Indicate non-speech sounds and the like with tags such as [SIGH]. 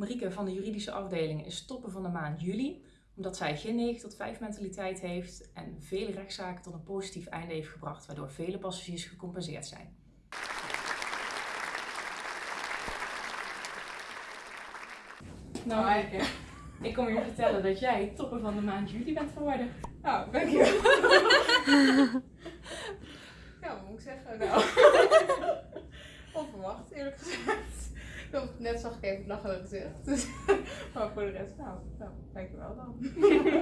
Marieke van de juridische afdeling is topper van de maand juli, omdat zij geen 9 tot 5 mentaliteit heeft en vele rechtszaken tot een positief einde heeft gebracht, waardoor vele passagiers gecompenseerd zijn. Nou, Marieke, ik kom je vertellen dat jij topper van de maand juli bent geworden. Nou, dankjewel. [LAUGHS] ja, wat moet ik zeggen? Nou, [LAUGHS] [LAUGHS] eerlijk gezegd. Net zag ik even het lachende [LAUGHS] gezicht. Maar voor de rest, nou, nou dankjewel dan. [LAUGHS]